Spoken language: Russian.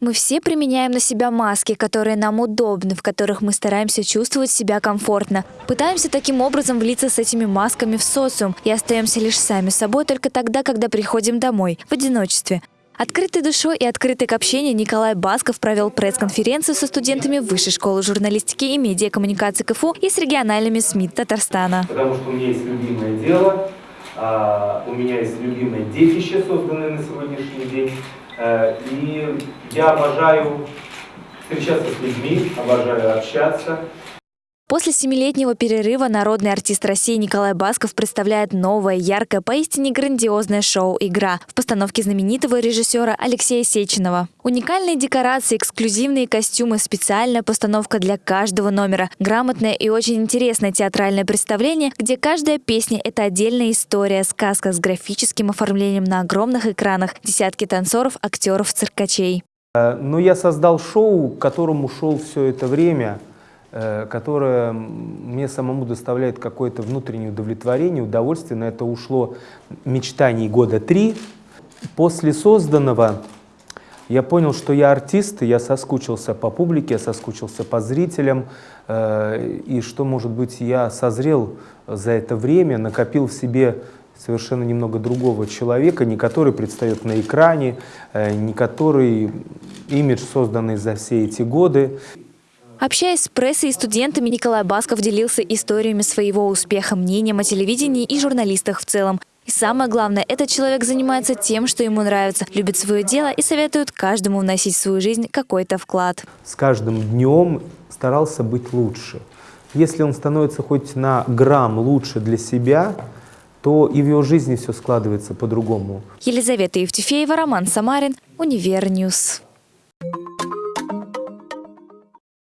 Мы все применяем на себя маски, которые нам удобны, в которых мы стараемся чувствовать себя комфортно. Пытаемся таким образом влиться с этими масками в социум и остаемся лишь сами собой только тогда, когда приходим домой, в одиночестве. Открытой душой и открытый к общению Николай Басков провел пресс-конференцию со студентами Высшей школы журналистики и медиакоммуникации КФУ и с региональными СМИ Татарстана. Потому что у меня есть любимое дело, а, у меня есть любимое детище, созданное на сегодняшний день. Э, и я обожаю встречаться с людьми, обожаю общаться. После семилетнего перерыва народный артист России Николай Басков представляет новое, яркое, поистине грандиозное шоу «Игра» в постановке знаменитого режиссера Алексея Сеченова. Уникальные декорации, эксклюзивные костюмы, специальная постановка для каждого номера, грамотное и очень интересное театральное представление, где каждая песня – это отдельная история, сказка с графическим оформлением на огромных экранах, десятки танцоров, актеров, циркачей. Э, Но ну, я создал шоу, к которому шел все это время – которое мне самому доставляет какое-то внутреннее удовлетворение, удовольствие. На это ушло мечтаний года три. После созданного я понял, что я артист, я соскучился по публике, я соскучился по зрителям, э, и что, может быть, я созрел за это время, накопил в себе совершенно немного другого человека, не который предстает на экране, э, не который имидж, созданный за все эти годы. Общаясь с прессой и студентами, Николай Басков делился историями своего успеха, мнением о телевидении и журналистах в целом. И самое главное, этот человек занимается тем, что ему нравится, любит свое дело и советует каждому вносить в свою жизнь какой-то вклад. С каждым днем старался быть лучше. Если он становится хоть на грамм лучше для себя, то и в его жизни все складывается по-другому. Елизавета Евтефеева, Роман Самарин, Univer News.